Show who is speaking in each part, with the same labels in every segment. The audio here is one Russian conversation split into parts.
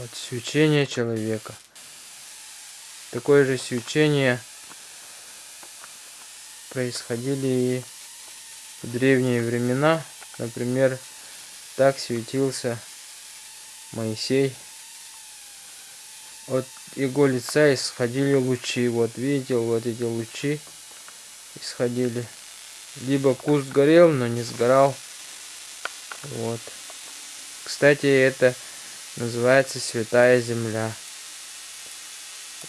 Speaker 1: Вот свечение человека. Такое же свечение происходили и в древние времена. Например, так светился Моисей. От его лица исходили лучи. Вот видите, вот эти лучи исходили. Либо куст горел, но не сгорал. Вот. Кстати, это называется Святая Земля.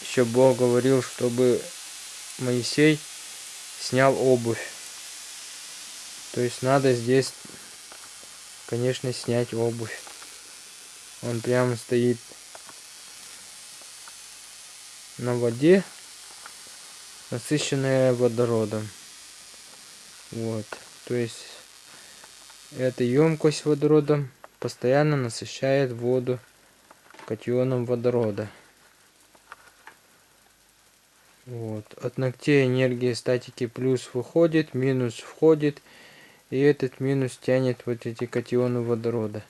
Speaker 1: Еще Бог говорил, чтобы Моисей снял обувь. То есть надо здесь, конечно, снять обувь. Он прямо стоит на воде, насыщенная водородом. Вот. То есть эта емкость водородом постоянно насыщает воду катионом водорода. Вот. От ногтей энергия статики плюс выходит, минус входит. И этот минус тянет вот эти катионы водорода.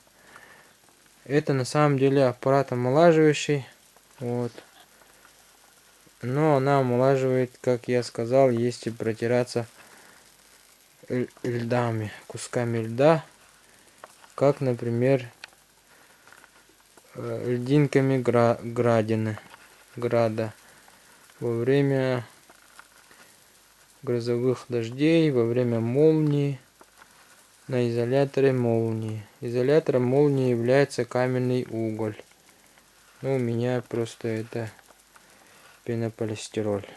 Speaker 1: Это на самом деле аппарат омолаживающий. Вот. Но она омолаживает, как я сказал, если протираться льдами, кусками льда. Как, например, э, льдинками гра градины, града во время грозовых дождей, во время молнии на изоляторе молнии. Изолятором молнии является каменный уголь. Ну, у меня просто это пенополистироль.